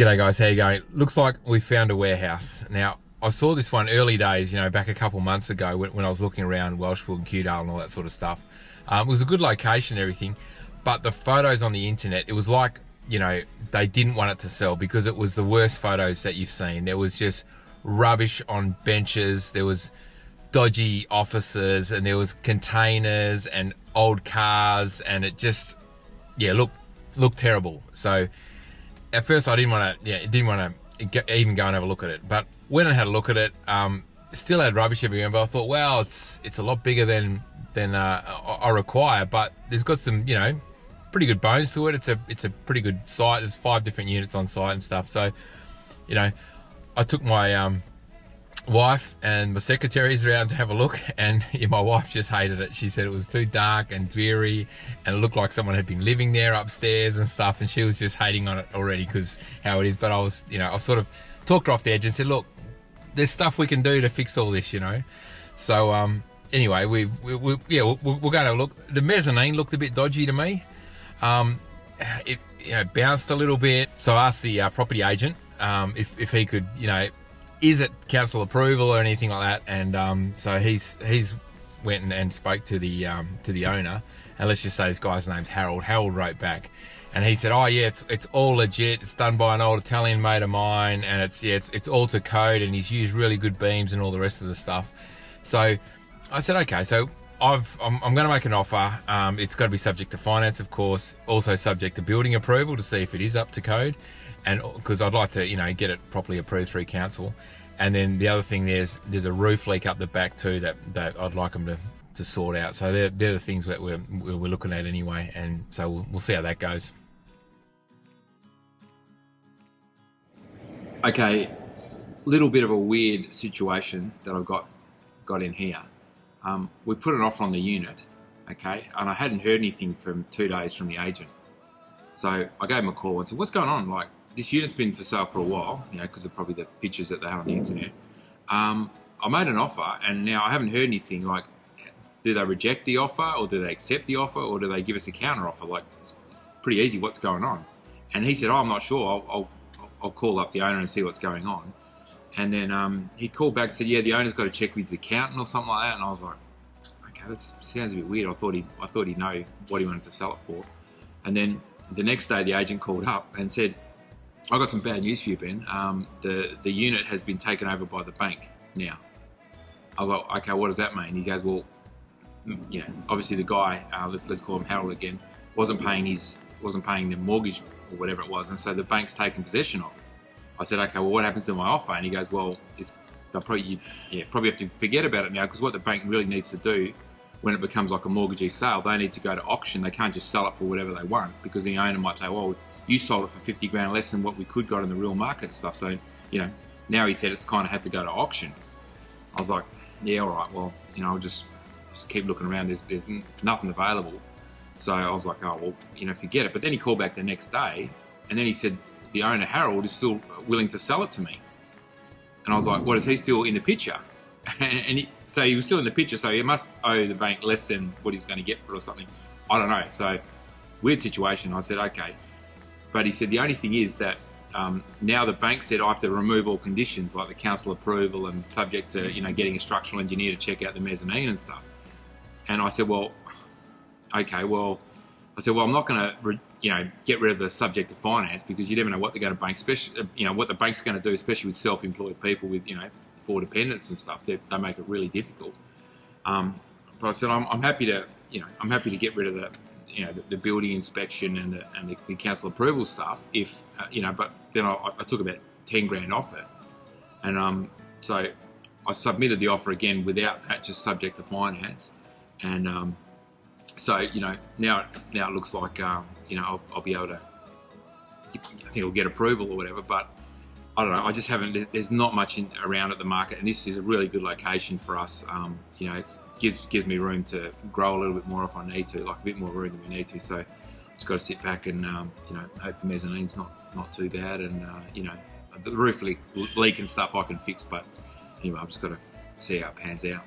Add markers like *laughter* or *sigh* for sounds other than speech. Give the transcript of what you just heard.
G'day guys, how you going? Looks like we found a warehouse. Now, I saw this one early days, you know, back a couple months ago when, when I was looking around Welshpool and Kewdale and all that sort of stuff. Um, it was a good location and everything, but the photos on the internet, it was like, you know, they didn't want it to sell because it was the worst photos that you've seen. There was just rubbish on benches, there was dodgy offices, and there was containers and old cars, and it just, yeah, looked, looked terrible. So, at first I didn't want to, yeah, didn't want to even go and have a look at it. But when I had a look at it. Um, still had rubbish everywhere, but I thought, well, it's it's a lot bigger than than uh, I require. But there's got some, you know, pretty good bones to it. It's a it's a pretty good site. There's five different units on site and stuff. So, you know, I took my um, wife and my secretaries around to have a look and *laughs* yeah, my wife just hated it. She said it was too dark and dreary and it looked like someone had been living there upstairs and stuff and she was just hating on it already because how it is. But i was you know i sort of talked her off the edge and said look there's stuff we can do to fix all this you know. So um anyway we, we, we yeah we're, we're going to look. The mezzanine looked a bit dodgy to me. Um it you know, bounced a little bit. So i asked the uh, property agent um, if, if he could you know is it council approval or anything like that? And um, so he's he's went and, and spoke to the um, to the owner, and let's just say this guy's name's Harold. Harold wrote back, and he said, "Oh yeah, it's it's all legit. It's done by an old Italian mate of mine, and it's yeah, it's it's all to code, and he's used really good beams and all the rest of the stuff." So I said, "Okay, so." I've, I'm, I'm going to make an offer. Um, it's got to be subject to finance, of course, also subject to building approval to see if it is up to code and because I'd like to, you know, get it properly approved through council. And then the other thing there's there's a roof leak up the back too that, that I'd like them to, to sort out. So they're, they're the things that we're, we're looking at anyway. And so we'll, we'll see how that goes. Okay, little bit of a weird situation that I've got got in here. Um, we put an offer on the unit, okay, and I hadn't heard anything from two days from the agent. So I gave him a call and said, "What's going on? Like, this unit's been for sale for a while, you know, because of probably the pictures that they have on the internet. Um, I made an offer, and now I haven't heard anything. Like, do they reject the offer, or do they accept the offer, or do they give us a counter offer? Like, it's, it's pretty easy. What's going on? And he said, "Oh, I'm not sure. I'll, I'll, I'll call up the owner and see what's going on." And then um, he called back and said, "Yeah, the owner's got to check with his accountant or something like that." And I was like, "Okay, that sounds a bit weird." I thought he, I thought he'd know what he wanted to sell it for. And then the next day, the agent called up and said, I got some bad news for you, Ben. Um, the the unit has been taken over by the bank now. I was like, okay, what does that mean? He goes, well, you know, obviously the guy, uh, let's let's call him Harold again, wasn't paying his wasn't paying the mortgage or whatever it was, and so the bank's taken possession of. It. I said, okay, well, what happens to my offer? And he goes, well, it's they'll probably you, yeah probably have to forget about it now because what the bank really needs to do when it becomes like a mortgagee sale, they need to go to auction. They can't just sell it for whatever they want because the owner might say, well, you sold it for 50 grand less than what we could got in the real market and stuff. So, you know, now he said it's kind of had to go to auction. I was like, yeah, all right, well, you know, I'll just, just keep looking around. There's, there's nothing available. So I was like, oh, well, you know, forget it. But then he called back the next day and then he said, the owner, Harold, is still willing to sell it to me. And I was like, what, is he still in the picture? And, he, so he was still in the picture, so he must owe the bank less than what he's going to get for it or something. I don't know. So weird situation. I said, okay. But he said the only thing is that um, now the bank said I have to remove all conditions like the council approval and subject to you know getting a structural engineer to check out the mezzanine and stuff. And I said, well, okay, well, I said, well, I'm not going to you know get rid of the subject to finance because you never know what they're going to bank, especially you know what the bank's going to do, especially with self-employed people with you know four dependents and stuff. They, they make it really difficult. Um, but I said, I'm, I'm happy to you know I'm happy to get rid of the you know the, the building inspection and the, and the, the council approval stuff. If uh, you know, but then I, I, took about ten grand off it, and um, so I submitted the offer again without that, just subject to finance, and um, so you know now now it looks like um, you know I'll, I'll, be able to. I think I'll get approval or whatever, but I don't know. I just haven't. There's not much in, around at the market, and this is a really good location for us. Um, you know, it's gives gives me room to grow a little bit more if I need to, like a bit more room than we need to. So just got to sit back and um, you know hope the mezzanine's not not too bad, and uh, you know the roof leak, leak and stuff I can fix. But anyway, I've just got to see how it pans out.